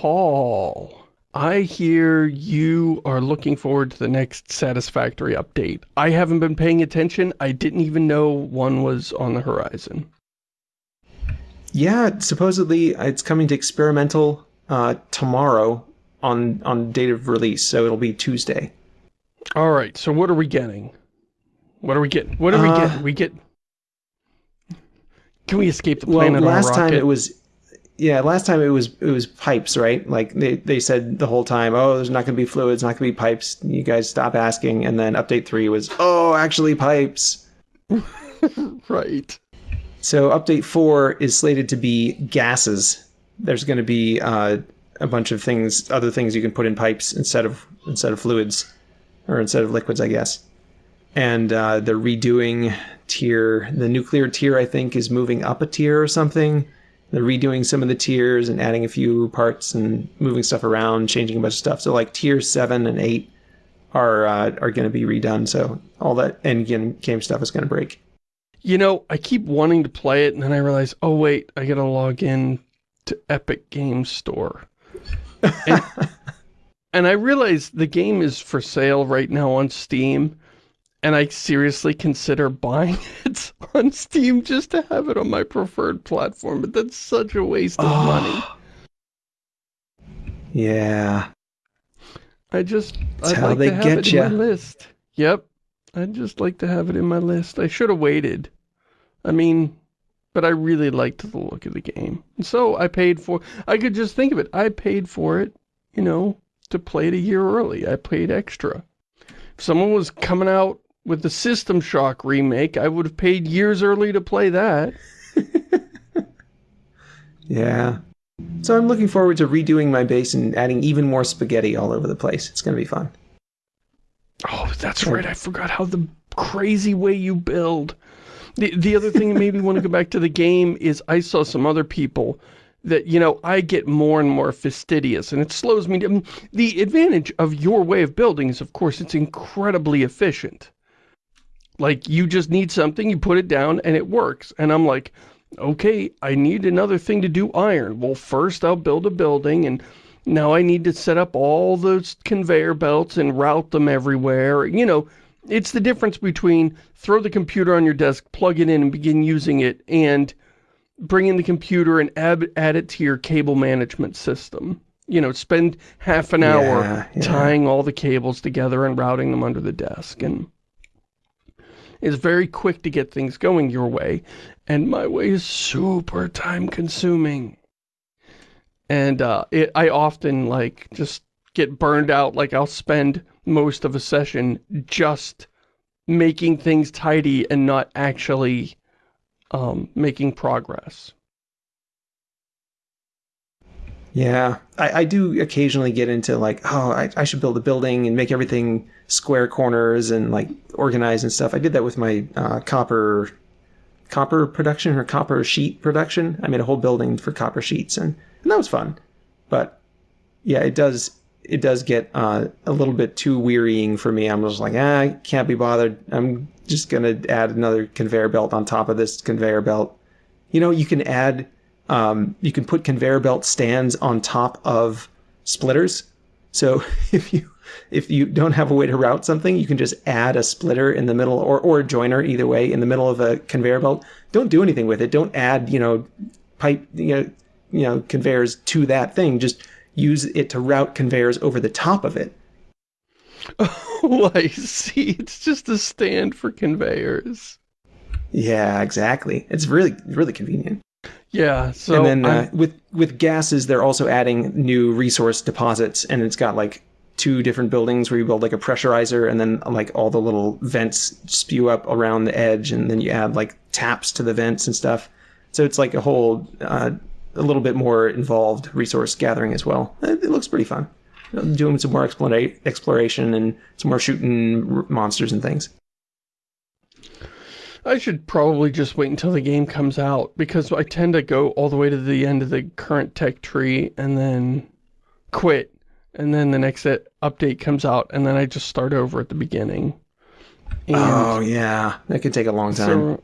Paul, I hear you are looking forward to the next Satisfactory update. I haven't been paying attention. I didn't even know one was on the horizon. Yeah, supposedly it's coming to experimental uh, tomorrow on on date of release, so it'll be Tuesday. All right, so what are we getting? What are we getting? What are uh, we getting? We get... Can we escape the planet well, last time it was... Yeah, last time it was it was pipes, right? Like they, they said the whole time, oh, there's not going to be fluids, not going to be pipes. You guys stop asking. And then update three was, oh, actually pipes. right. So update four is slated to be gases. There's going to be uh, a bunch of things, other things you can put in pipes instead of instead of fluids, or instead of liquids, I guess. And uh, they're redoing tier. The nuclear tier, I think, is moving up a tier or something. They're redoing some of the tiers and adding a few parts and moving stuff around, changing a bunch of stuff. So like tier seven and eight are uh, are going to be redone. So all that end game stuff is going to break. You know, I keep wanting to play it, and then I realize, oh wait, I gotta log in to Epic Games Store. And, and I realize the game is for sale right now on Steam, and I seriously consider buying it on Steam just to have it on my preferred platform, but that's such a waste of oh. money. Yeah. I just, That's I'd like to have it in my list. Yep. I'd just like to have it in my list. I should have waited. I mean, but I really liked the look of the game. So I paid for, I could just think of it. I paid for it, you know, to play it a year early. I paid extra. If someone was coming out with the System Shock remake, I would have paid years early to play that. yeah. So I'm looking forward to redoing my base and adding even more spaghetti all over the place. It's going to be fun. Oh, that's right. I forgot how the crazy way you build. The, the other thing that made me want to go back to the game is I saw some other people that, you know, I get more and more fastidious and it slows me down. The advantage of your way of building is, of course, it's incredibly efficient. Like, you just need something, you put it down, and it works. And I'm like, okay, I need another thing to do iron. Well, first I'll build a building and now I need to set up all those conveyor belts and route them everywhere. You know, it's the difference between throw the computer on your desk, plug it in and begin using it, and bring in the computer and add, add it to your cable management system. You know, spend half an hour yeah, yeah. tying all the cables together and routing them under the desk. And it's very quick to get things going your way. And my way is super time consuming and uh, it, I often like just get burned out. Like I'll spend most of a session just making things tidy and not actually um, making progress. Yeah, I, I, do occasionally get into like, oh, I, I, should build a building and make everything square corners and like organized and stuff. I did that with my uh, copper copper production or copper sheet production. I made a whole building for copper sheets and and that was fun. But yeah, it does it does get uh, a little bit too wearying for me. I'm just like, ah, I can't be bothered. I'm just gonna add another conveyor belt on top of this conveyor belt. You know, you can add, um, you can put conveyor belt stands on top of splitters. So if you if you don't have a way to route something, you can just add a splitter in the middle or, or a joiner either way in the middle of a conveyor belt. Don't do anything with it. Don't add, you know, pipe, you know, you know, conveyors to that thing. Just use it to route conveyors over the top of it. Oh, I see. It's just a stand for conveyors. Yeah, exactly. It's really, really convenient. Yeah. So and then uh, with with gases, they're also adding new resource deposits, and it's got like two different buildings where you build like a pressurizer, and then like all the little vents spew up around the edge, and then you add like taps to the vents and stuff. So it's like a whole uh, a little bit more involved resource gathering as well. It, it looks pretty fun. Doing some more exploration and some more shooting monsters and things. I should probably just wait until the game comes out because I tend to go all the way to the end of the current tech tree and then quit. And then the next update comes out and then I just start over at the beginning. And oh, yeah. That could take a long time. So,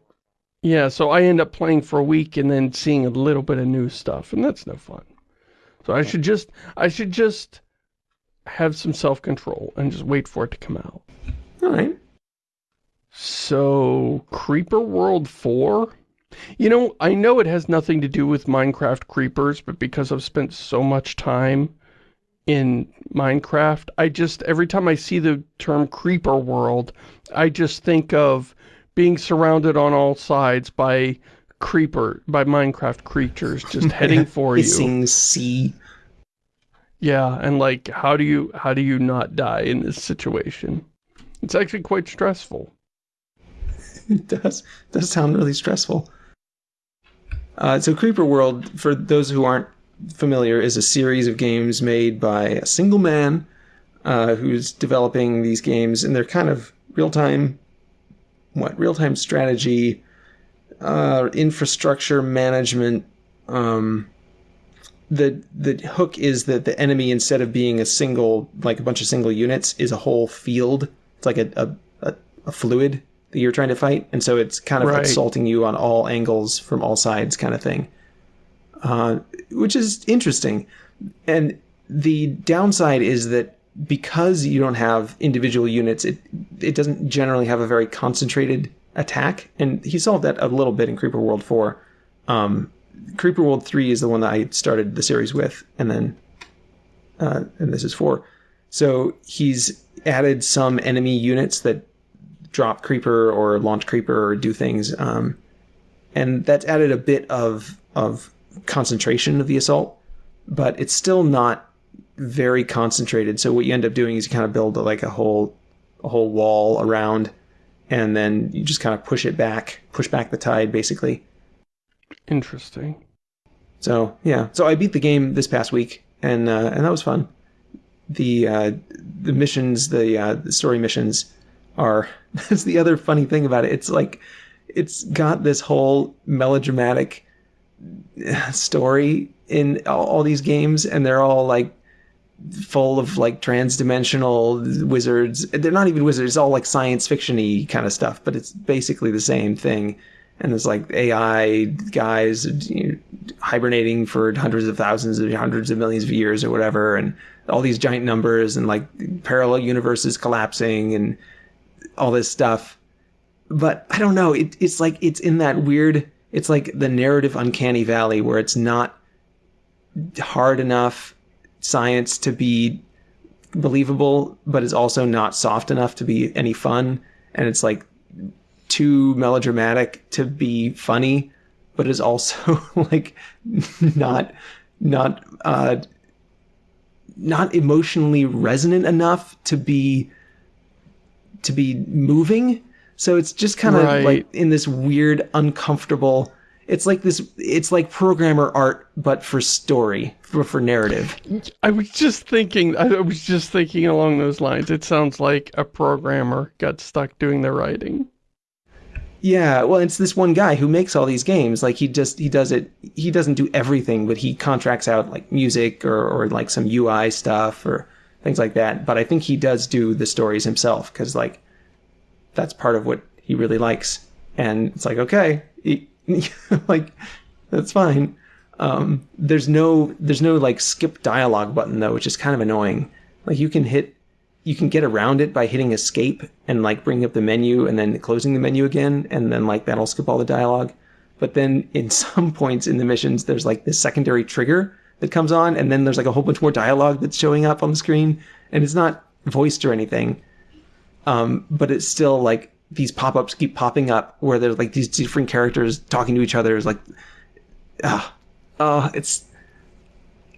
yeah, so I end up playing for a week and then seeing a little bit of new stuff, and that's no fun. So I should just, I should just have some self-control and just wait for it to come out. All right. So, Creeper World 4? You know, I know it has nothing to do with Minecraft creepers, but because I've spent so much time in Minecraft, I just, every time I see the term Creeper World, I just think of being surrounded on all sides by creeper, by Minecraft creatures just heading for you. Hissing sea. Yeah, and like, how do you, how do you not die in this situation? It's actually quite stressful. It does. Does sound really stressful. Uh, so Creeper World, for those who aren't familiar, is a series of games made by a single man uh, who's developing these games, and they're kind of real-time, what, real-time strategy, uh, infrastructure management. Um, the the hook is that the enemy, instead of being a single, like a bunch of single units, is a whole field. It's like a, a, a fluid that you're trying to fight, and so it's kind of Right. assaulting you on all angles from all sides, kind of thing. Uh, which is interesting, and the downside is that because you don't have individual units, it it doesn't generally have a very concentrated attack, and he solved that a little bit in Creeper World Four. Um, Creeper World Three is the one that I started the series with, and then uh, and this is four. So he's added some enemy units that drop creeper or launch creeper or do things, um, and that's added a bit of of concentration of the assault, but it's still not very concentrated. So what you end up doing is you kind of build like a whole a whole wall around, and then you just kind of push it back, push back the tide, basically. Interesting. So yeah, so I beat the game this past week, and uh, and that was fun. The uh, the missions, the, uh, the story missions, are that's the other funny thing about it. It's like it's got this whole melodramatic uh, story in all, all these games, and they're all like full of like trans-dimensional wizards. They're not even wizards; it's all like science fiction-y kind of stuff, but it's basically the same thing. And there's like AI guys you know, hibernating for hundreds of thousands of hundreds of millions of years or whatever, and all these giant numbers and like parallel universes collapsing and all this stuff. But I don't know. It, it's like it's in that weird. It's like the narrative uncanny valley where it's not hard enough science to be believable, but it's also not soft enough to be any fun. And it's like too melodramatic to be funny, but is also like not not uh not emotionally resonant enough to be to be moving. So it's just kind of Right. like in this weird, uncomfortable. It's like this. It's like programmer art, but for story, for, for narrative. I was just thinking, I was just thinking along those lines. It sounds like a programmer got stuck doing the writing. Yeah, well, it's this one guy who makes all these games. Like he just he does it. He doesn't do everything, but he contracts out like music or or like some UI stuff or things like that. But I think he does do the stories himself because like that's part of what he really likes. And it's like okay, like that's fine. Um, there's no there's no like skip dialogue button though, which is kind of annoying. Like you can hit you can get around it by hitting escape and like bringing up the menu and then closing the menu again and then like that'll skip all the dialogue but then in some points in the missions there's like this secondary trigger that comes on and then there's like a whole bunch more dialogue that's showing up on the screen and it's not voiced or anything um, but it's still like these pop-ups keep popping up where there's like these different characters talking to each other it's like ah uh, it's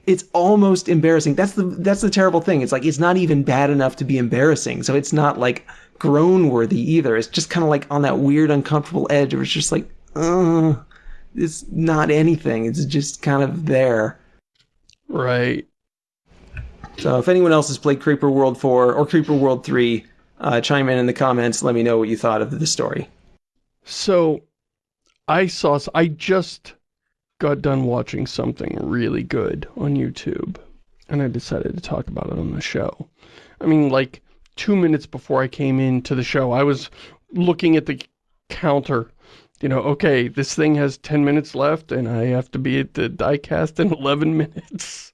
it's almost embarrassing. That's the that's the terrible thing. It's like it's not even bad enough to be embarrassing. So it's not like groan worthy either. It's just kind of like on that weird uncomfortable edge where it's just like, uh, it's not anything. It's just kind of there. Right. So if anyone else has played Creeper World 4 or Creeper World 3, uh, chime in in the comments. Let me know what you thought of the story. So, I saw, I just got done watching something really good on YouTube, and I decided to talk about it on the show. I mean, like, two minutes before I came into the show, I was looking at the counter, you know, okay, this thing has 10 minutes left, and I have to be at the diecast in 11 minutes.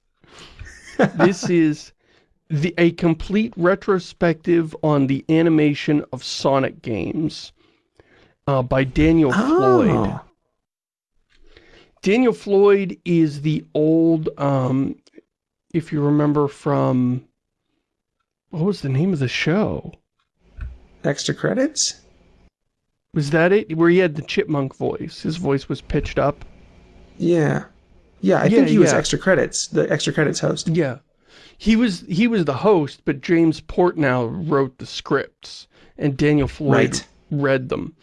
this is the a complete retrospective on the animation of Sonic games uh, by Daniel Floyd. Oh. Daniel Floyd is the old, um, if you remember from, what was the name of the show? Extra credits? Was that it? Where he had the chipmunk voice. His voice was pitched up. Yeah. Yeah, I Yeah, think he was extra credits, the extra credits host. Yeah. He was he was the host, but James Portnow wrote the scripts and Daniel Floyd Right. read them.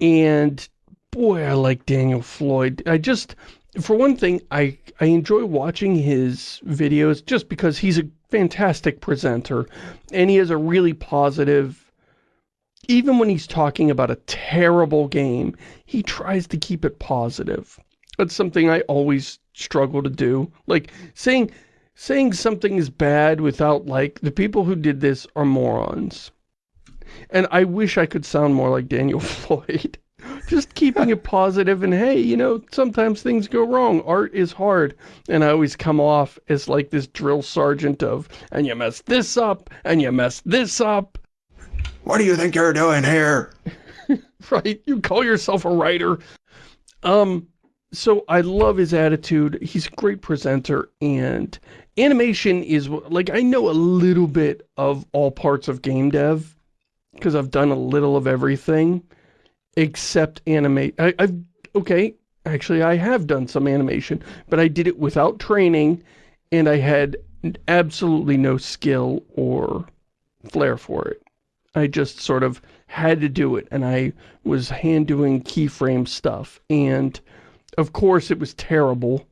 And boy, I like Daniel Floyd. I just for one thing, I I enjoy watching his videos just because he's a fantastic presenter and he has a really positive even when he's talking about a terrible game, he tries to keep it positive. That's something I always struggle to do. Like saying saying something is bad without like the people who did this are morons. And I wish I could sound more like Daniel Floyd. Just keeping it positive and hey, you know, sometimes things go wrong. Art is hard. And I always come off as like this drill sergeant of, and you messed this up, and you messed this up. What do you think you're doing here? right? You call yourself a writer. Um, so I love his attitude. He's a great presenter and animation is, like, I know a little bit of all parts of game dev because I've done a little of everything except animate. I, I've, okay, actually I have done some animation, but I did it without training and I had absolutely no skill or flair for it. I just sort of had to do it and I was hand doing keyframe stuff and of course it was terrible.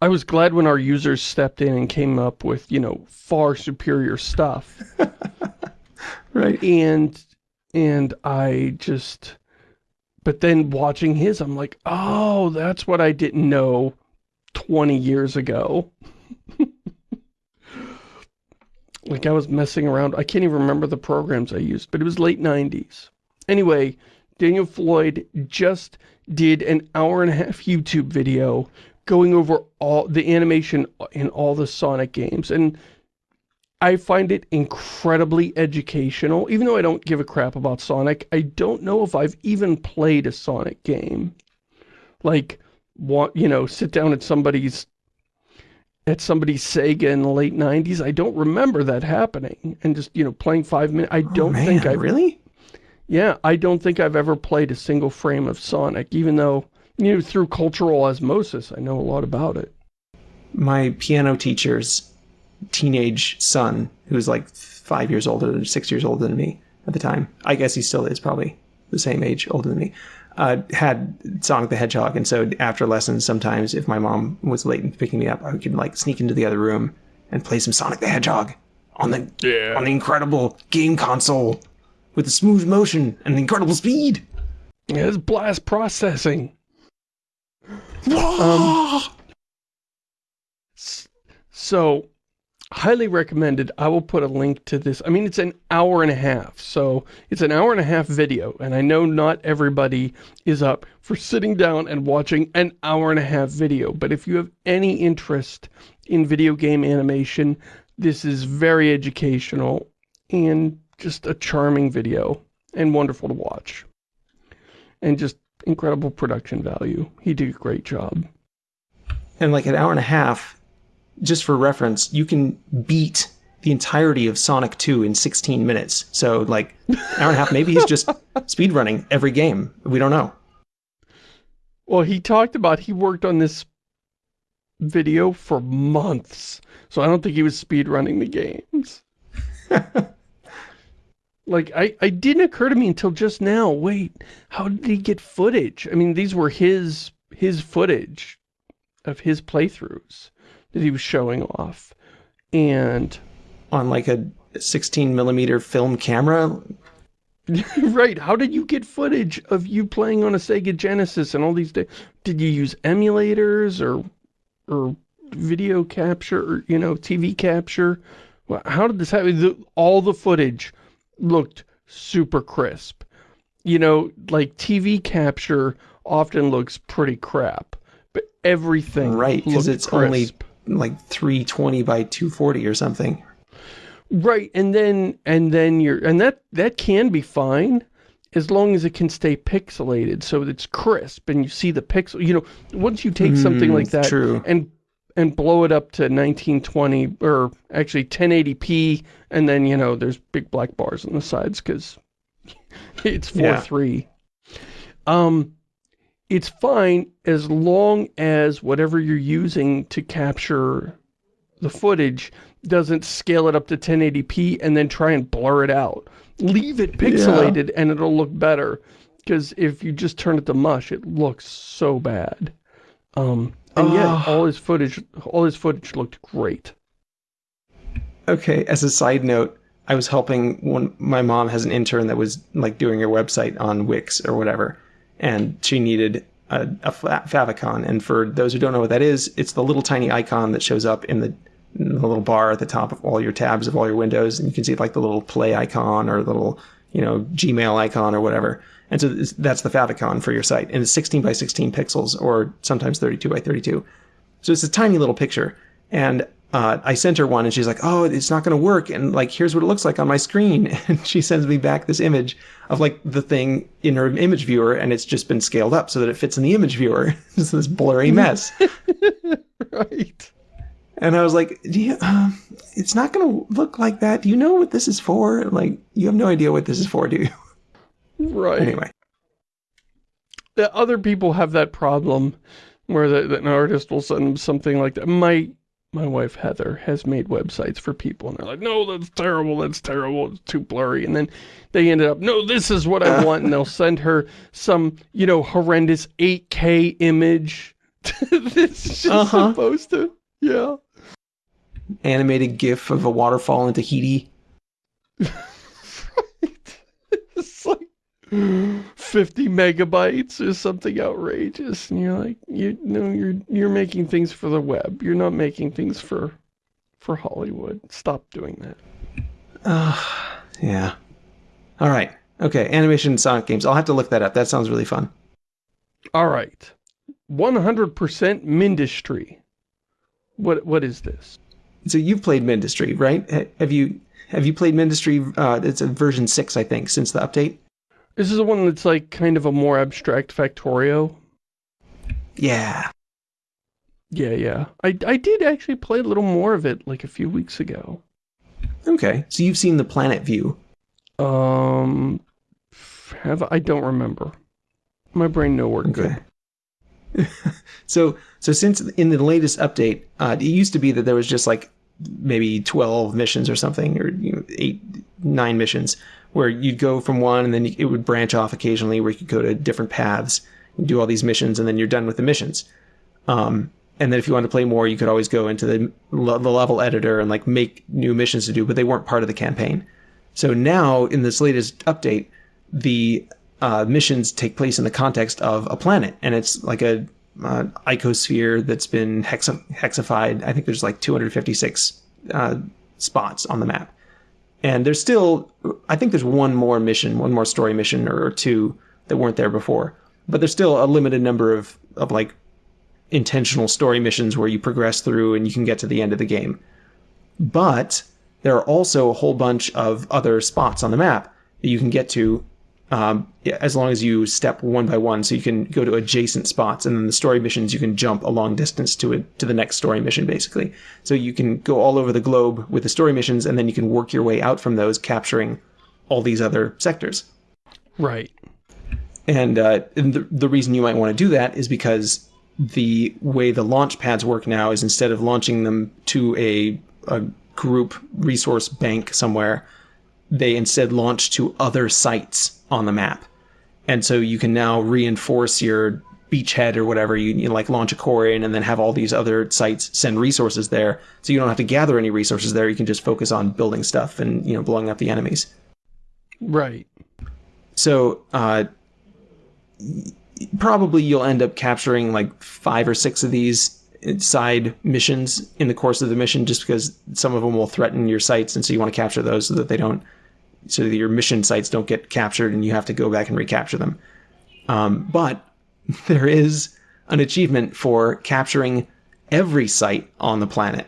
I was glad when our users stepped in and came up with, you know, far superior stuff Right. and and I just but then watching his I'm like, "Oh, that's what I didn't know 20 years ago." like I was messing around. I can't even remember the programs I used, but it was late 90s. Anyway, Daniel Floyd just did an hour and a half YouTube video going over all the animation in all the Sonic games and I find it incredibly educational. Even though I don't give a crap about Sonic, I don't know if I've even played a Sonic game. Like, want, you know, sit down at somebody's at somebody's Sega in the late 90s. I don't remember that happening. And just, you know, playing five minutes. I oh, don't oh, man, think I really? Yeah, I don't think I've ever played a single frame of Sonic, even though, you know, through cultural osmosis, I know a lot about it. My piano teacher's teenage son, who was like five years older six years older than me at the time. I guess he still is probably the same age, older than me. Uh, had Sonic the Hedgehog, and so after lessons, sometimes if my mom was late in picking me up, I could like sneak into the other room and play some Sonic the Hedgehog on the Yeah. on the incredible game console with the smooth motion and the incredible speed. Yeah, it's blast processing. Um, So, highly recommended. I will put a link to this. I mean, it's an hour and a half. So, it's an hour and a half video. And I know not everybody is up for sitting down and watching an hour and a half video. But if you have any interest in video game animation, this is very educational and just a charming video and wonderful to watch. And just incredible production value. He did a great job. and like an hour and a half, just for reference, you can beat the entirety of Sonic 2 in 16 minutes. So like an hour and a half, maybe he's just speedrunning every game. We don't know. Well, he talked about he worked on this video for months. So I don't think he was speedrunning the games. like, I, I didn't occur to me until just now. Wait, how did he get footage? I mean, these were his his footage of his playthroughs that he was showing off. And On like a 16 millimeter film camera. right, how did you get footage of you playing on a Sega Genesis and all these days? Did you use emulators or or video capture or, you know, TV capture? Well, How did this happen? The, all the footage looked super crisp. You know, like TV capture often looks pretty crap, but everything Right, because it's only crisp. Like 320 by 240 or something. Right, and then and then you're and that that can be fine as long as it can stay pixelated so it's crisp and you see the pixel. You know, once you take something Mm, like that true. and and blow it up to 1920 or actually 1080p and then you know there's big black bars on the sides because it's Yeah. 4.3 um it's fine as long as whatever you're using to capture the footage doesn't scale it up to 1080p and then try and blur it out. Leave it pixelated and it'll look better because if you just turn it to mush it looks so bad. Um and yet all his footage all his footage looked great. Okay, as a side note, I was helping one. My mom has an intern that was like doing her website on Wix or whatever, and she needed a, a favicon. And for those who don't know what that is, it's the little tiny icon that shows up in the, in the little bar at the top of all your tabs of all your windows, and you can see like the little play icon or little you know Gmail icon or whatever. And so that's the favicon for your site, and it's 16 by 16 pixels or sometimes 32 by 32. So it's a tiny little picture. And uh, I sent her one and she's like, oh, it's not going to work. And like, here's what it looks like on my screen. And she sends me back this image of like the thing in her image viewer and it's just been scaled up so that it fits in the image viewer. it's this blurry mess. right and I was like, Do you, um, it's not going to look like that. Do you know what this is for? Like, you have no idea what this is for, do you? right Anyway. other people have that problem where the, that an artist will send something like that. My my wife Heather has made websites for people and they're like, no, that's terrible, that's terrible, it's too blurry. And then they ended up, no, this is what I want. And they'll send her some, you know, horrendous 8K image that's just Uh-huh. supposed to, yeah. Animated GIF of a waterfall in Tahiti. it's like 50 megabytes or something outrageous and you're like you know you're you're making things for the web you're not making things for for Hollywood stop doing that Uh, yeah. All right. Okay. Animation and Sonic games. I'll have to look that up. That sounds really fun. all right 100% Mindustry what what is this So you've played Mindustry, right? Have you have you played Mindustry? Uh, it's a version six, I think, since the update. This is the one that's like kind of a more abstract Factorio. Yeah. yeah yeah. I, I did actually play a little more of it like a few weeks ago. Okay. So you've seen the planet view. um have I don't remember. My brain no work good so so since in the latest update, uh, it used to be that there was just like maybe twelve missions or something, or you know, eight, nine missions, where you'd go from one and then it would branch off occasionally, where you could go to different paths and do all these missions, and then you're done with the missions. Um, and then if you wanted to play more, you could always go into the, the level editor and like make new missions to do, but they weren't part of the campaign. So now in this latest update, the uh, missions take place in the context of a planet, and it's like a uh, icosphere that's been hexa- hexified. I think there's like 256 uh, spots on the map, and there's still, I think there's one more mission, one more story mission or, or two that weren't there before, but there's still a limited number of of like intentional story missions where you progress through and you can get to the end of the game. But there are also a whole bunch of other spots on the map that you can get to um, as long as you step one by one. So you can go to adjacent spots, and then the story missions you can jump a long distance to it to the next story mission, basically. So you can go all over the globe with the story missions, and then you can work your way out from those, capturing all these other sectors. right And, uh, and the, the reason you might want to do that is because the way the launch pads work now is instead of launching them to a, a group resource bank somewhere, they instead launch to other sites on the map. And so you can now reinforce your beachhead or whatever. You, you like launch a core in and then have all these other sites send resources there. So you don't have to gather any resources there. You can just focus on building stuff and, you know, blowing up the enemies. right So uh, probably you'll end up capturing like five or six of these side missions in the course of the mission, just because some of them will threaten your sites, and so you want to capture those so that they don't, so that your mission sites don't get captured, and you have to go back and recapture them. Um, but there is an achievement for capturing every site on the planet.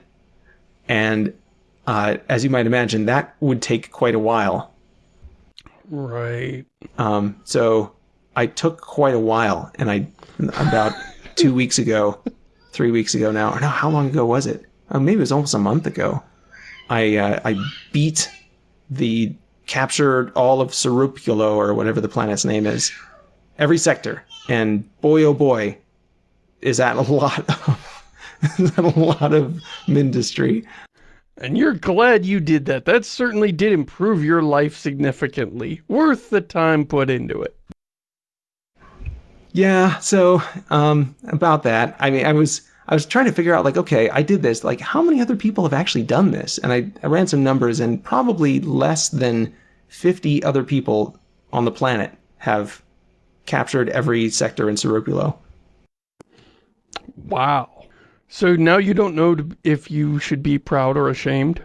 And uh, as you might imagine, that would take quite a while. Right. Um, so I took quite a while, and I about two weeks ago, three weeks ago now, or no, how long ago was it? Oh, maybe it was almost a month ago. I uh, I beat the captured all of Serpulo or whatever the planet's name is, every sector, and boy oh boy, is that a lot of is that a lot of Mindustry. And you're glad you did that. That certainly did improve your life significantly. Worth the time put into it. Yeah, so um, about that, I mean, I was I was trying to figure out like, okay, I did this. Like, how many other people have actually done this? And I, I ran some numbers, and probably less than 50 other people on the planet have captured every sector in Serpulo. Wow. So now you don't know if you should be proud or ashamed?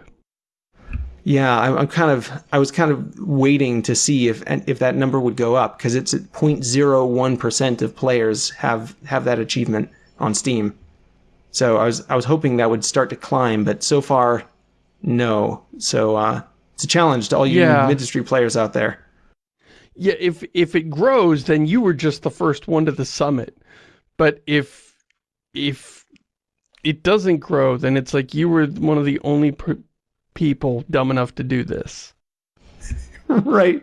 Yeah, I'm, I'm kind of, I was kind of waiting to see if if that number would go up because it's at 0.01% of players have have that achievement on Steam. So I was I was hoping that would start to climb, but so far, no. So uh, it's a challenge to all you yeah. Mindustry players out there. Yeah, if if it grows, then you were just the first one to the summit. But if if it doesn't grow, then it's like you were one of the only people dumb enough to do this. right,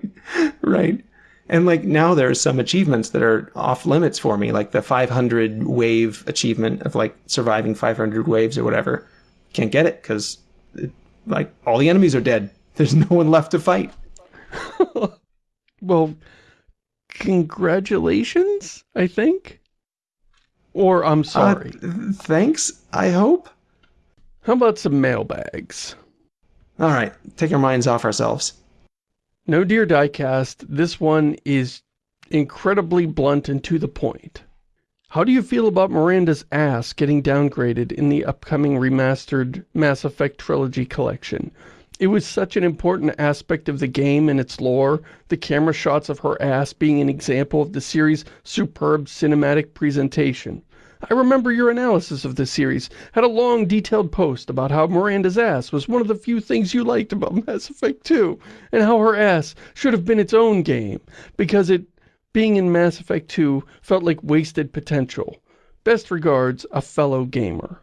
right. And like now there are some achievements that are off limits for me, like the 500 wave achievement of like surviving 500 waves or whatever. Can't get it because like all the enemies are dead. There's no one left to fight. well, congratulations, I think. Or I'm uh, sorry. Uh, thanks, I hope. How about some mailbags? All right, take our minds off ourselves. No Dear Diecast, this one is incredibly blunt and to the point. How do you feel about Miranda's ass getting downgraded in the upcoming remastered Mass Effect Trilogy collection? It was such an important aspect of the game and its lore, the camera shots of her ass being an example of the series' superb cinematic presentation. I remember your analysis of this series had a long detailed post about how Miranda's ass was one of the few things you liked about Mass Effect 2, and how her ass should have been its own game, because it, being in Mass Effect 2, felt like wasted potential. Best regards, a fellow gamer.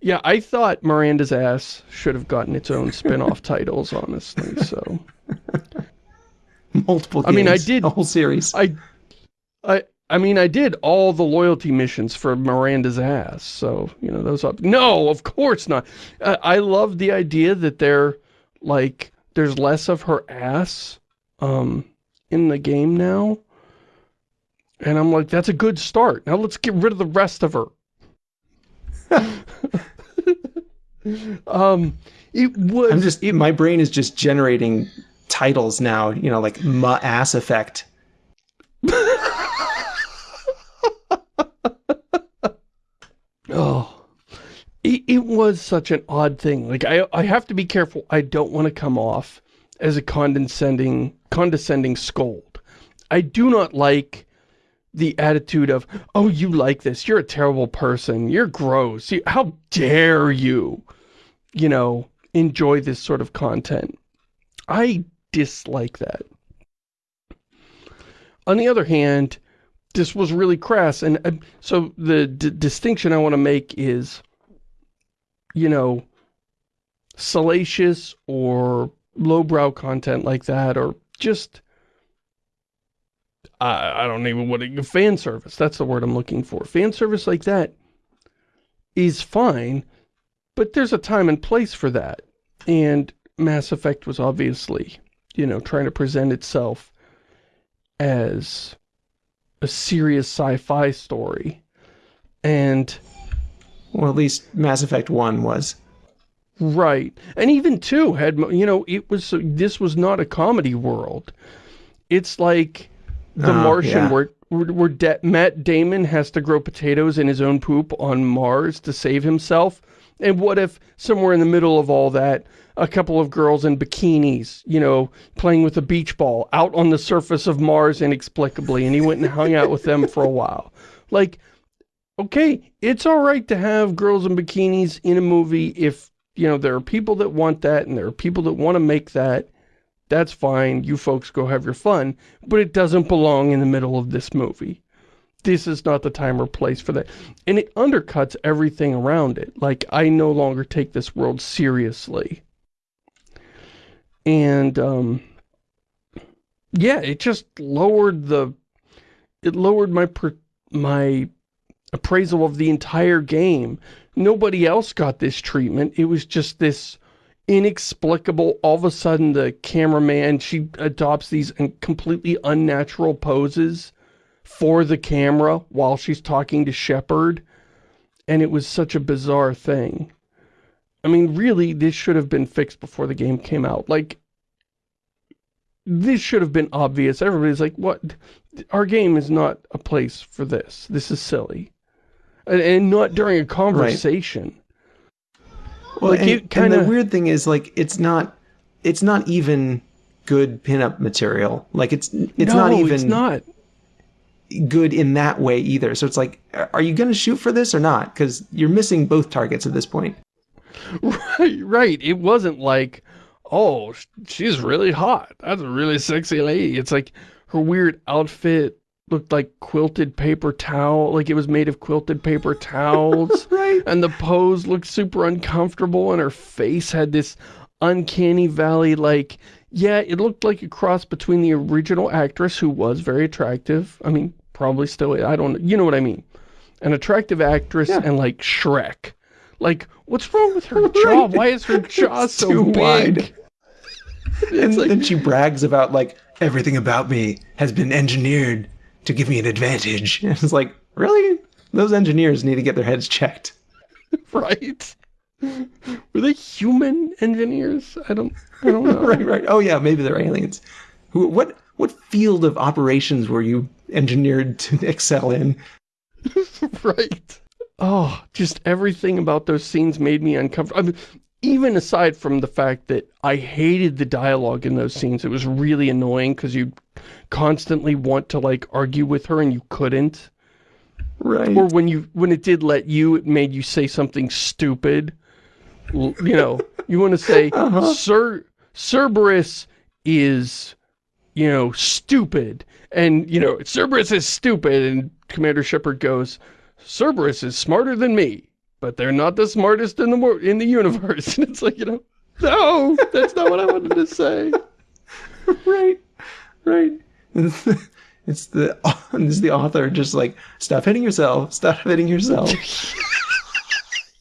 Yeah, I thought Miranda's Ass should have gotten its own spin-off titles, honestly, so... Multiple games, I mean, I did... A whole series. I, I, I mean, I did all the loyalty missions for Miranda's Ass, so, you know, those... Up no, of course not. I, I love the idea that they're, like, there's less of her ass, um, in the game now. And I'm like, that's a good start. Now let's get rid of the rest of her. um, it was. I'm just. It, my brain is just generating titles now. You know, like Ma Ass Effect. Oh, it, it was such an odd thing. Like I, I have to be careful. I don't want to come off as a condescending, condescending scold. I do not like the attitude of, oh, you like this, you're a terrible person, you're gross, you, how dare you, you know, enjoy this sort of content. I dislike that. On the other hand, this was really crass, and uh, so the distinction I want to make is, you know, salacious or lowbrow content like that, or just I, I don't even what a fan service. That's the word I'm looking for. Fan service like that is fine, but there's a time and place for that. And Mass Effect was obviously, you know, trying to present itself as a serious sci-fi story. And... Well, at least Mass Effect 1 was. Right. And even 2 had, you know, it was, this was not a comedy world. It's like the oh, Martian, yeah. where where De Matt Damon has to grow potatoes in his own poop on Mars to save himself. And what if somewhere in the middle of all that, a couple of girls in bikinis, you know, playing with a beach ball out on the surface of Mars inexplicably, and he went and hung out with them for a while. Like, okay, it's all right to have girls in bikinis in a movie if, you know, there are people that want that and there are people that want to make that. That's fine. You folks go have your fun. But it doesn't belong in the middle of this movie. This is not the time or place for that. And it undercuts everything around it. Like, I no longer take this world seriously. And, um, yeah, it just lowered the, it lowered my, my appraisal of the entire game. Nobody else got this treatment. It was just this inexplicable, all of a sudden the cameraman, she adopts these completely unnatural poses for the camera while she's talking to Shepard. And it was such a bizarre thing. I mean, really, this should have been fixed before the game came out. Like, this should have been obvious. Everybody's like, what? Our game is not a place for this. This is silly. And, and not during a conversation. Right. Well, like and, kinda... and the weird thing is, like, it's not, it's not even good pinup material. Like, it's, it's no, not even... it's not good in that way either. So it's like, are you going to shoot for this or not? Because you're missing both targets at this point. Right, right. It wasn't like, oh, she's really hot. That's a really sexy lady. It's like her weird outfit looked like quilted paper towel, like it was made of quilted paper towels. right. And the pose looked super uncomfortable and her face had this uncanny valley, like, yeah, it looked like a cross between the original actress who was very attractive. I mean, probably still, I don't you know what I mean. An attractive actress yeah. and like Shrek. Like, what's wrong with her jaw? Why is her jaw so big? Wide. and like, then she brags about like everything about me has been engineered to give me an advantage. And it's like, really? Those engineers need to get their heads checked. right? Were they human engineers? I don't I don't know. right, right. Oh yeah, maybe they're aliens. Who what what field of operations were you engineered to excel in? right. Oh, just everything about those scenes made me uncomfortable. I mean, even aside from the fact that I hated the dialogue in those scenes, it was really annoying because you constantly want to like argue with her and you couldn't. Right. Or when you when it did let you, it made you say something stupid. You know, you want to say, uh -huh. Sir Cerberus is, you know, stupid. And, you know, Cerberus is stupid. And Commander Shepard goes, Cerberus is smarter than me but they're not the smartest in the in the universe. And it's like, you know, no, that's not what I wanted to say. right, right. It's the it's the author just like stop hitting yourself, stop hitting yourself.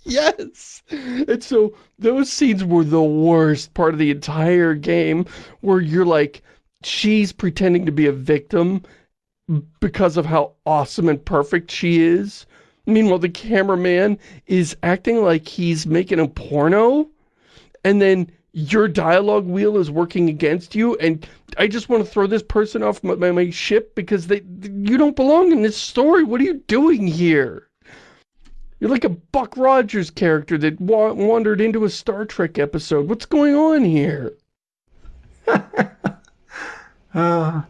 yes. And so those scenes were the worst part of the entire game where you're like, she's pretending to be a victim because of how awesome and perfect she is Meanwhile, the cameraman is acting like he's making a porno, and then your dialogue wheel is working against you, and I just want to throw this person off my, my, my ship because they you don't belong in this story. What are you doing here? You're like a Buck Rogers character that wa wandered into a Star Trek episode. What's going on here? uh,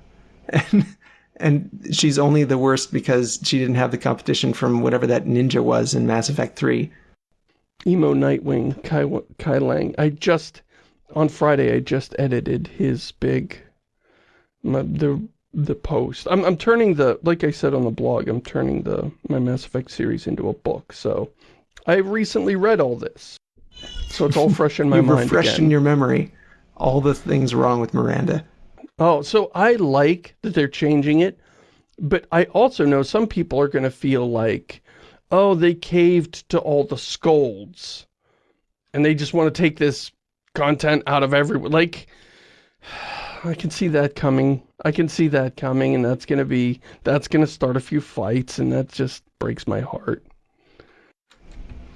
and and she's only the worst because she didn't have the competition from whatever that ninja was in Mass Effect 3. Emo Nightwing, Kai, Kai Leng. I just, on Friday, I just edited his big, my, the the post. I'm, I'm turning the, like I said on the blog, I'm turning the my Mass Effect series into a book, so I recently read all this. So it's all fresh in my mind refreshed again. in your memory all the things wrong with Miranda. Oh, so I like that they're changing it, but I also know some people are going to feel like, oh, they caved to all the scolds, and they just want to take this content out of everyone. Like, I can see that coming. I can see that coming, and that's going to be, that's going to start a few fights, and that just breaks my heart.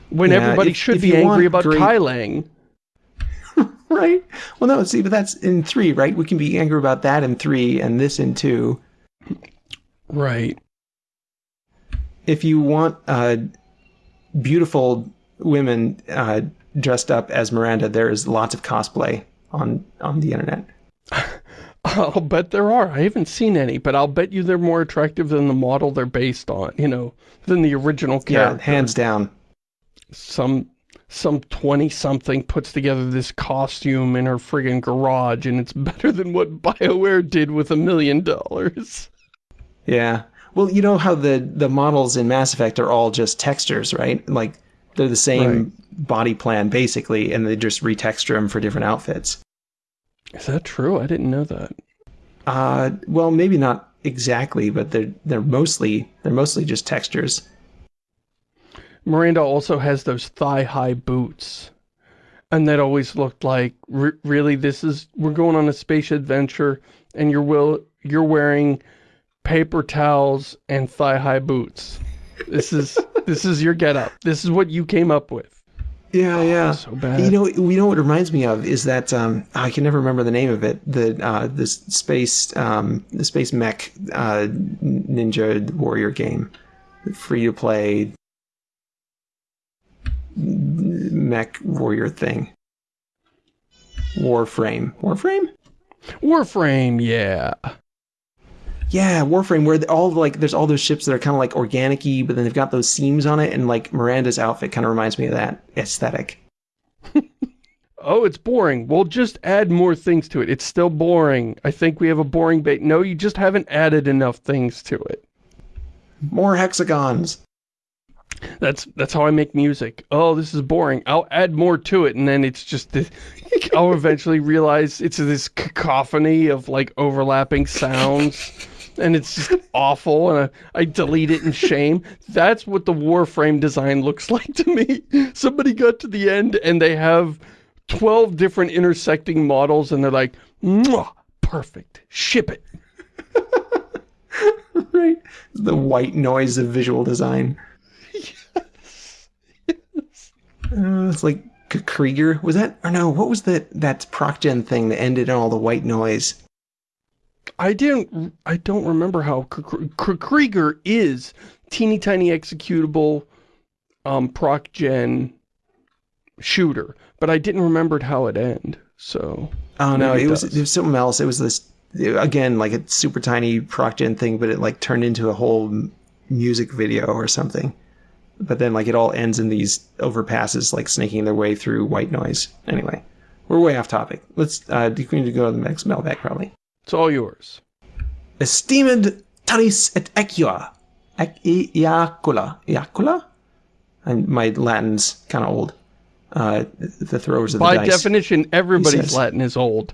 When yeah, everybody if, should if be angry about great... right? Well, no, see, but that's in three, right? We can be angry about that in three and this in two. Right. If you want uh, beautiful women uh, dressed up as Miranda, there is lots of cosplay on on the internet. I'll bet there are. I haven't seen any, but I'll bet you they're more attractive than the model they're based on, you know, than the original character. Yeah, hands down. Some some 20-something puts together this costume in her friggin' garage, and it's better than what BioWare did with a million dollars. Yeah. Well, you know how the, the models in Mass Effect are all just textures, right? Like, they're the same right. body plan, basically, and they just retexture them for different outfits. Is that true? I didn't know that. Uh, well, maybe not exactly, but they're they're mostly they're mostly just textures. Miranda also has those thigh-high boots. And that always looked like, really, this is, we're going on a space adventure, and you're will, you're wearing paper towels and thigh-high boots. This is, this is your getup. This is what you came up with. Yeah, yeah. So bad. You know, you know what it reminds me of is that um, I can never remember the name of it. The uh, this space um, the space mech uh, ninja warrior game, free to play mech warrior thing. Warframe. Warframe? Warframe, yeah. Yeah, Warframe, where all like there's all those ships that are kind of like organic-y, but then they've got those seams on it, and like Miranda's outfit kind of reminds me of that aesthetic. oh, it's boring. Well, just add more things to it. It's still boring. I think we have a boring bait. No, you just haven't added enough things to it. More hexagons. That's that's how I make music. Oh, this is boring. I'll add more to it, and then it's just this, I'll eventually realize it's this cacophony of like overlapping sounds, and it's just awful. And I, I delete it in shame. That's what the Warframe design looks like to me. Somebody got to the end, and they have twelve different intersecting models, and they're like, perfect. Ship it. right. The white noise of visual design. Uh, it's like kkrieger. Was that or no? What was that that ProcGen thing that ended in all the white noise? I didn't. I don't remember how kkrieger is teeny tiny executable, um, ProcGen shooter, but I didn't remember how it ended. So. Oh no, it, it was it was something else. It was this again like a super tiny ProcGen thing, but it like turned into a whole music video or something but then like it all ends in these overpasses like snaking their way through white noise. Anyway, we're way off topic. Let's uh you need to go to the next mailbag probably. It's all yours. Esteemed Tanis et Equa. Iacula. Iacula? And my Latin's kind of old. Uh, the throwers of the By dice. By definition, everybody's Latin is old.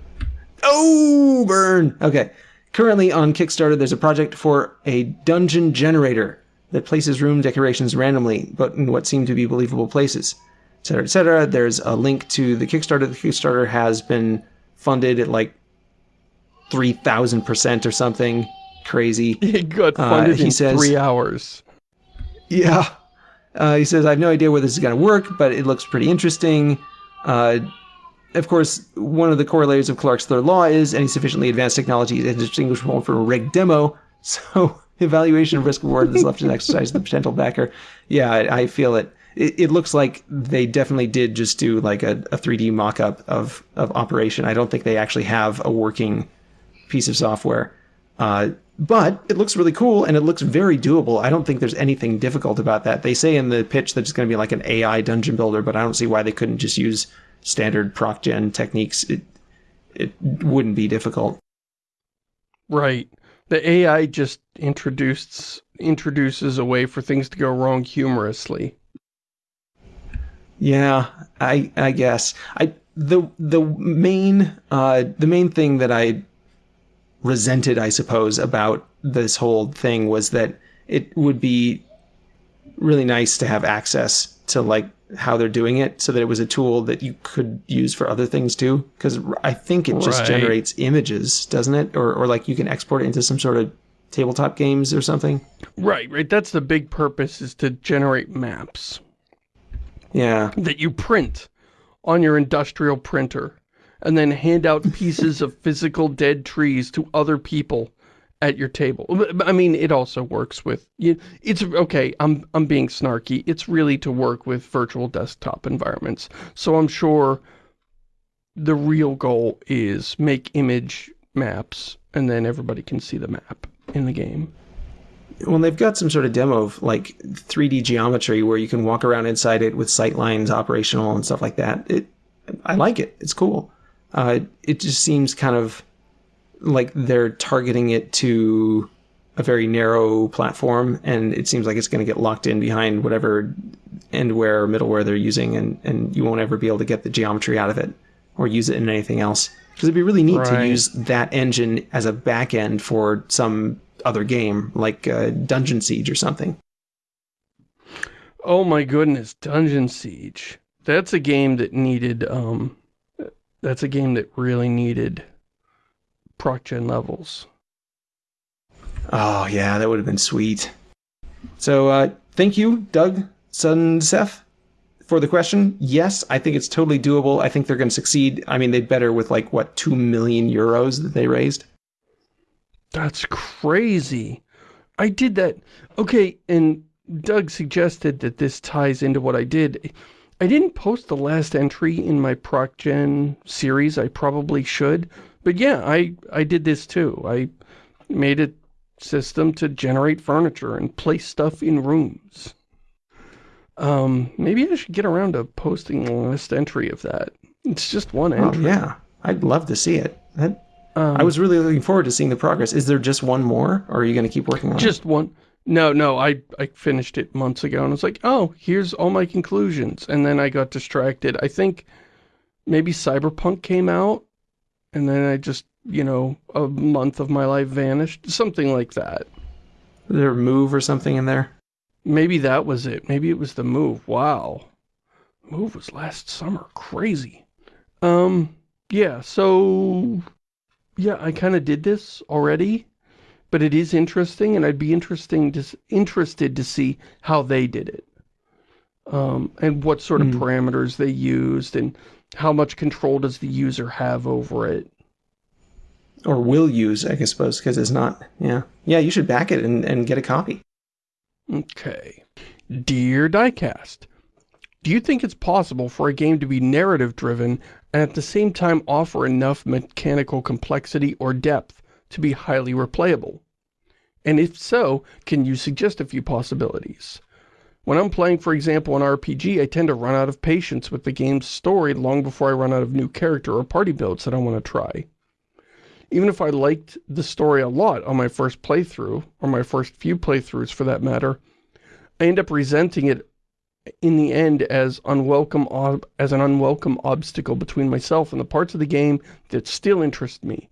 Oh, burn! Okay. Currently on Kickstarter, there's a project for a dungeon generator that places room decorations randomly, but in what seem to be believable places, etc., etc. There's a link to the Kickstarter. The Kickstarter has been funded at like 3,000% or something crazy. It got uh, funded uh, he in says, three hours. Yeah. Uh, he says, I have no idea where this is going to work, but it looks pretty interesting. Uh, of course, one of the corollaries of Clarke's third law is any sufficiently advanced technology is indistinguishable from a rigged demo. So evaluation of risk reward is left to exercise of the potential backer. Yeah, I, I feel it. it. it. looks like they definitely did just do like a, a 3D mock-up of, of operation. I don't think they actually have a working piece of software. Uh, but it looks really cool and it looks very doable. I don't think there's anything difficult about that. They say in the pitch that it's going to be like an AI dungeon builder, but I don't see why they couldn't just use standard proc gen techniques. It, it wouldn't be difficult. Right. The AI just introduced introduces a way for things to go wrong humorously. Yeah, I I guess. I the the main uh the main thing that I resented, I suppose, about this whole thing was that it would be really nice to have access to like how they're doing it so that it was a tool that you could use for other things too. Because i think it just right. generates images doesn't it? Or, or like you can export it into some sort of tabletop games or something. Right right. That's the big purpose is to generate maps. Yeah. That you print on your industrial printer and then hand out pieces of physical dead trees to other people at your table. I mean, it also works with, you. it's, okay, I'm, I'm being snarky. It's really to work with virtual desktop environments. So I'm sure the real goal is make image, maps, and then everybody can see the map in the game. Well, they've got some sort of demo of like 3D geometry where you can walk around inside it with sight lines operational and stuff like that. It, I like it. It's cool. Uh, it just seems kind of like they're targeting it to a very narrow platform, and it seems like it's going to get locked in behind whatever endware or middleware they're using, and, and you won't ever be able to get the geometry out of it or use it in anything else. Because it'd be really neat Right. to use that engine as a back end for some other game, like uh, Dungeon Siege or something. Oh my goodness, Dungeon Siege. That's a game that needed, um, that's a game that really needed proc gen levels. Oh yeah, that would have been sweet. So uh, thank you, Doug Sunsef, for the question. Yes, I think it's totally doable. I think they're going to succeed. I mean, they'd better with like what two million euros that they raised. That's crazy. I did that. Okay, and Doug suggested that this ties into what I did. I didn't post the last entry in my ProcGen series. I probably should. But yeah, I, I did this too. I made a system to generate furniture and place stuff in rooms. Um, maybe I should get around to posting the last entry of that. It's just one entry. Oh, yeah, I'd love to see it. That, Um, I was really looking forward to seeing the progress. Is there just one more, or are you going to keep working on it? Just one. No, no, I, I finished it months ago and I was like, oh, here's all my conclusions. And then I got distracted. I think maybe Cyberpunk came out and then I just, you know, a month of my life vanished. Something like that. Is there a move or something in there? Maybe that was it. Maybe it was the move. Wow. Move was last summer. Crazy. Um, yeah, so yeah, I kind of did this already, but it is interesting and I'd be interesting to, interested to see how they did it. Um, and what sort of Hmm. parameters they used and how much control does the user have over it. Or will use, I guess, suppose, because it's not. Yeah, yeah. You should back it and, and get a copy. Okay. Dear Diecast, do you think it's possible for a game to be narrative driven and at the same time offer enough mechanical complexity or depth to be highly replayable? And if so, can you suggest a few possibilities? When I'm playing, for example, an RPG, I tend to run out of patience with the game's story long before I run out of new character or party builds that I want to try. Even if I liked the story a lot on my first playthrough, or my first few playthroughs for that matter, I end up resenting it in the end as unwelcome as an unwelcome obstacle between myself and the parts of the game that still interest me.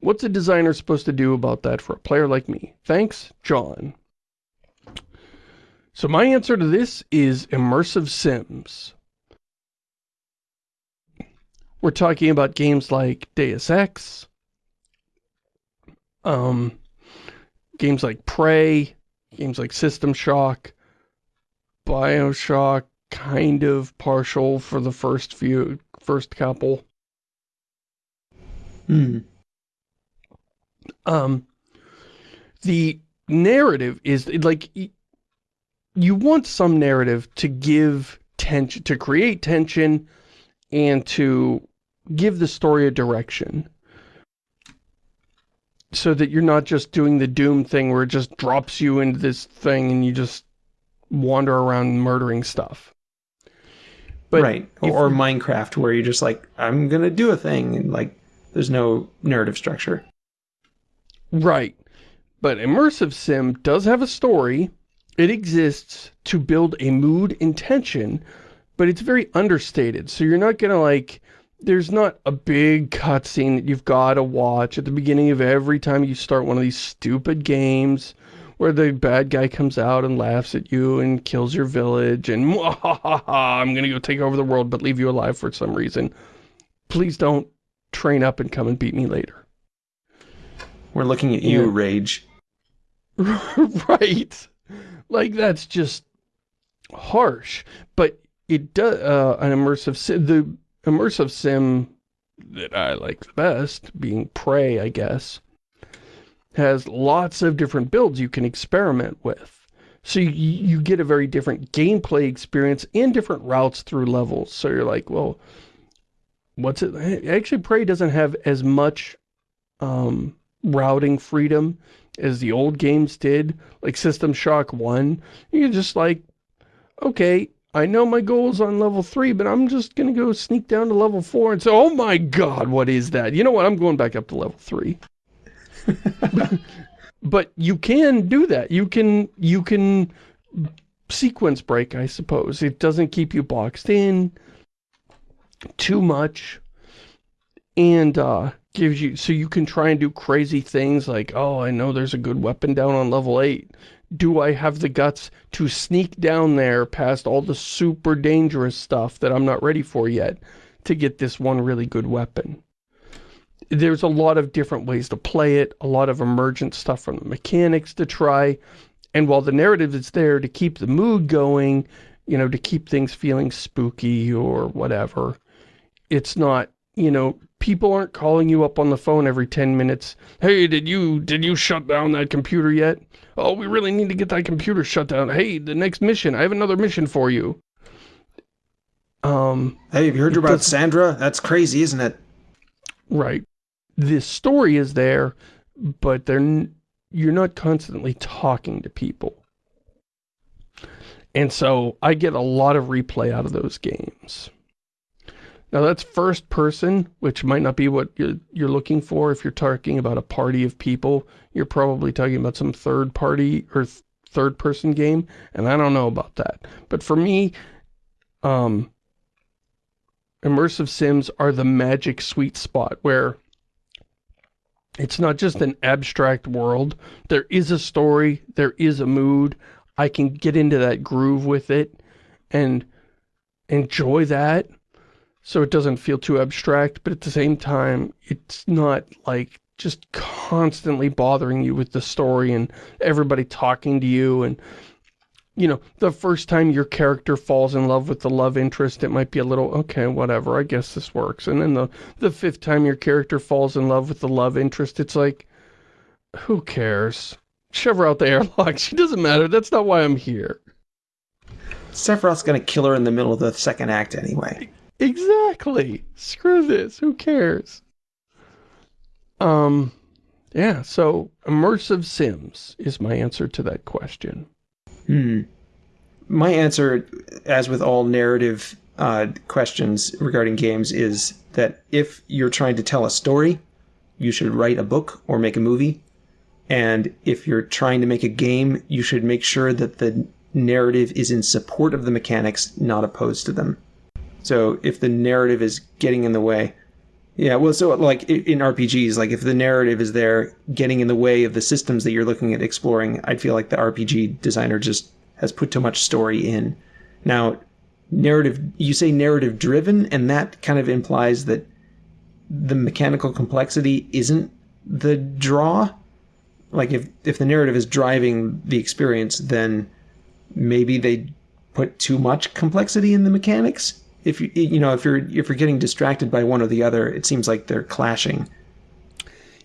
What's a designer supposed to do about that for a player like me? Thanks, John. So my answer to this is immersive sims. We're talking about games like Deus Ex, um, games like Prey, games like System Shock, Bioshock, kind of partial for the first few, first couple. Hmm. Um, the narrative is like you want some narrative to give tension, to create tension, and to give the story a direction. So that you're not just doing the Doom thing where it just drops you into this thing and you just wander around murdering stuff. But right. Or, or Minecraft, where you're just like, I'm gonna do a thing, and like, there's no narrative structure. Right. But Immersive Sim does have a story. It exists to build a mood intention, but it's very understated. So you're not gonna like, there's not a big cutscene that you've gotta watch at the beginning of every time you start one of these stupid games where the bad guy comes out and laughs at you and kills your village and I'm gonna go take over the world but leave you alive for some reason. Please don't train up and come and beat me later. We're looking at you, Yeah. Rage. right. Like that's just harsh. But it does uh, an immersive sim. The immersive sim that I like the best, being Prey, I guess, has lots of different builds you can experiment with. So you, you get a very different gameplay experience and different routes through levels. So you're like, well, what's it? Actually, Prey doesn't have as much um, routing freedom as the old games did, like System Shock 1. you're just like, okay, I know my goal's on level 3, but I'm just gonna go sneak down to level 4 and say, oh my god, what is that? You know what, I'm going back up to level 3. but you can do that. You can, you can sequence break, I suppose. It doesn't keep you boxed in too much. And, uh, gives you, so you can try and do crazy things like, oh, I know there's a good weapon down on level 8. Do I have the guts to sneak down there past all the super dangerous stuff that I'm not ready for yet to get this one really good weapon? There's a lot of different ways to play it, a lot of emergent stuff from the mechanics to try, and while the narrative is there to keep the mood going, you know, to keep things feeling spooky or whatever, it's not, you know, people aren't calling you up on the phone every 10 minutes. Hey, did you, did you shut down that computer yet? Oh, we really need to get that computer shut down. Hey, the next mission, I have another mission for you. Um, hey, have you heard about Sandra? That's crazy, isn't it? Right. The story is there, but they're, you're not constantly talking to people. And so I get a lot of replay out of those games. Now that's first person, which might not be what you're, you're looking for if you're talking about a party of people. You're probably talking about some third party or th third person game, and I don't know about that. But for me, um, immersive sims are the magic sweet spot where it's not just an abstract world. There is a story, there is a mood. I can get into that groove with it and enjoy that so it doesn't feel too abstract, but at the same time, it's not like just constantly bothering you with the story and everybody talking to you and you know, the first time your character falls in love with the love interest, it might be a little, okay, whatever, I guess this works. And then the, the fifth time your character falls in love with the love interest, it's like, who cares? Shove her out the airlock. She doesn't matter. That's not why I'm here. Sephiroth's gonna kill her in the middle of the second act anyway. Exactly. Screw this. Who cares? Um, yeah, so immersive sims is my answer to that question. Hmm. My answer, as with all narrative uh, questions regarding games, is that if you're trying to tell a story, you should write a book or make a movie. And if you're trying to make a game, you should make sure that the narrative is in support of the mechanics, not opposed to them. So if the narrative is getting in the way, yeah, well, so like in RPGs, like if the narrative is there getting in the way of the systems that you're looking at exploring, I'd feel like the RPG designer just has put too much story in. Now, narrative, you say narrative driven, and that kind of implies that the mechanical complexity isn't the draw. Like if if the narrative is driving the experience, then maybe they put too much complexity in the mechanics if you you know if you're if you're getting distracted by one or the other, it seems like they're clashing.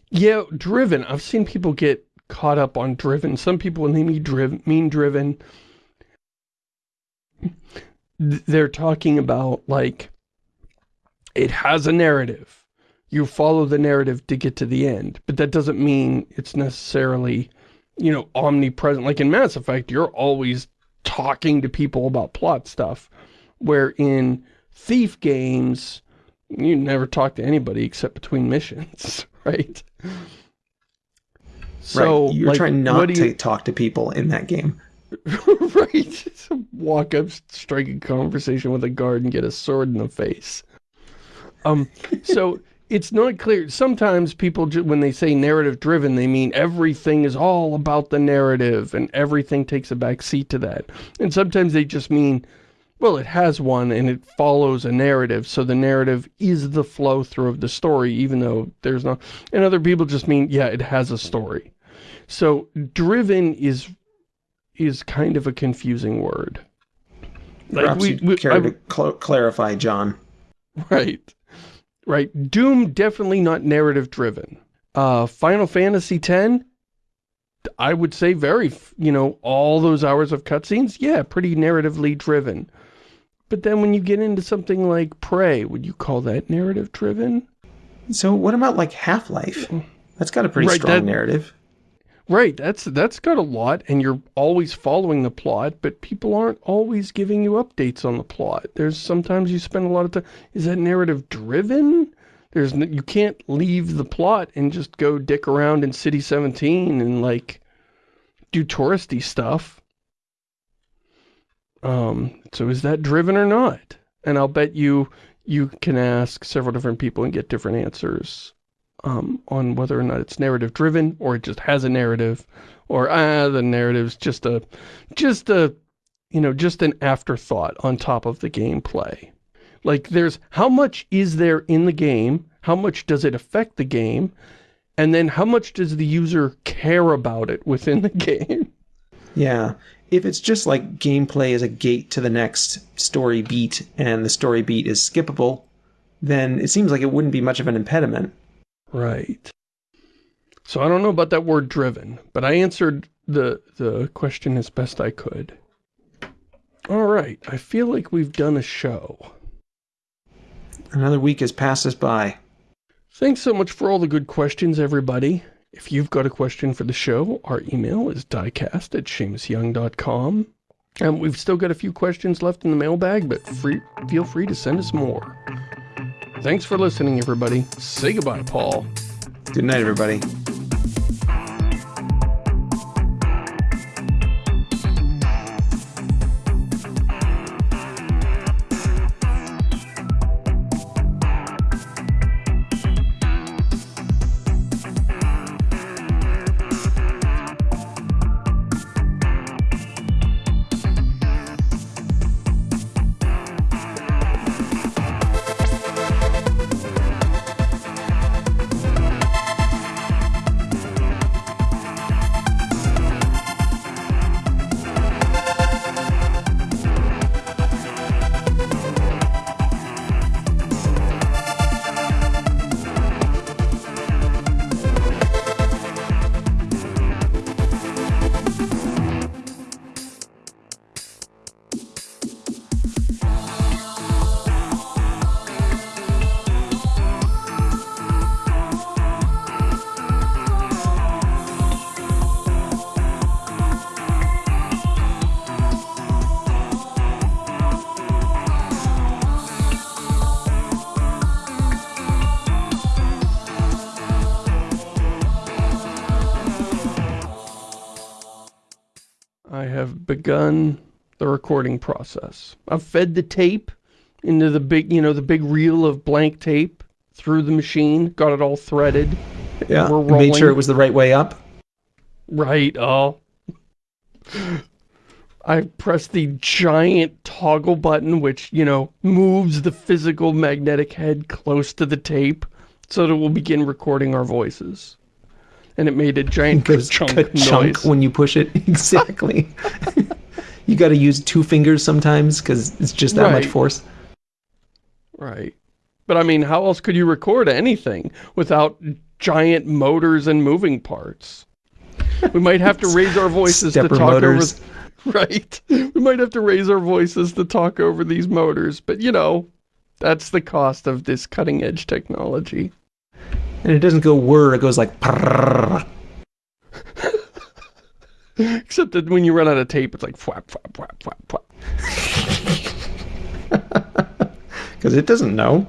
Yeah, driven. I've seen people get caught up on driven. Some people, when they mean driven, mean driven, they're talking about like it has a narrative. You follow the narrative to get to the end, but that doesn't mean it's necessarily, you know, omnipresent. Like in Mass Effect, you're always talking to people about plot stuff where in Thief games, you never talk to anybody except between missions, right? So, right. You're like, trying not you... to talk to people in that game. right. Walk up, strike a conversation with a guard and get a sword in the face. Um, so it's not clear. Sometimes people, when they say narrative driven, they mean everything is all about the narrative and everything takes a back seat to that. And sometimes they just mean well, it has one and it follows a narrative, so the narrative is the flow through of the story, even though there's not... And other people just mean, yeah, it has a story. So, driven is is kind of a confusing word. Like Perhaps we, we care I, to cl clarify, John. Right. Right. Doom, definitely not narrative driven. Uh, Final Fantasy X, I would say very, you know, all those hours of cutscenes, yeah, pretty narratively driven. But then when you get into something like Prey, would you call that narrative driven? So what about like Half-Life? Mm. That's got a pretty Right, strong that- narrative. Right, that's that's got a lot, and you're always following the plot, but people aren't always giving you updates on the plot. There's sometimes you spend a lot of time. Is that narrative driven? There's you can't leave the plot and just go dick around in City 17 and like do touristy stuff. Um, so is that driven or not? And I'll bet you you can ask several different people and get different answers um, on whether or not it's narrative driven or it just has a narrative or ah the narrative's just a just a you know just an afterthought on top of the gameplay like there's how much is there in the game how much does it affect the game and then how much does the user care about it within the game Yeah. If it's just like gameplay as a gate to the next story beat and the story beat is skippable, then it seems like it wouldn't be much of an impediment. Right. So I don't know about that word driven, but I answered the the question as best I could. All right, I feel like we've done a show. Another week has passed us by. Thanks so much for all the good questions, everybody. If you've got a question for the show, our email is diecast at shamusyoung.com. And we've still got a few questions left in the mailbag, but free, feel free to send us more. Thanks for listening, everybody. Say goodbye, Paul. Good night, everybody. Begun the recording process. I've fed the tape into the big, you know, the big reel of blank tape through the machine, got it all threaded. Yeah. We're and Made sure it was the right way up. Right, oh. I press the giant toggle button, which, you know, moves the physical magnetic head close to the tape so that it will begin recording our voices. And it made a giant chunk noise. when you push it. Exactly. you got to use two fingers sometimes because it's just that much force. Right. But I mean, how else could you record anything without giant motors and moving parts? We might have to raise our voices to talk motors. over... Right. We might have to raise our voices to talk over these motors, but you know, that's the cost of this cutting edge technology. And it doesn't go whir, it goes like prrrr. Except that when you run out of tape, it's like flap, flap, flap, flap, flap. because it doesn't know.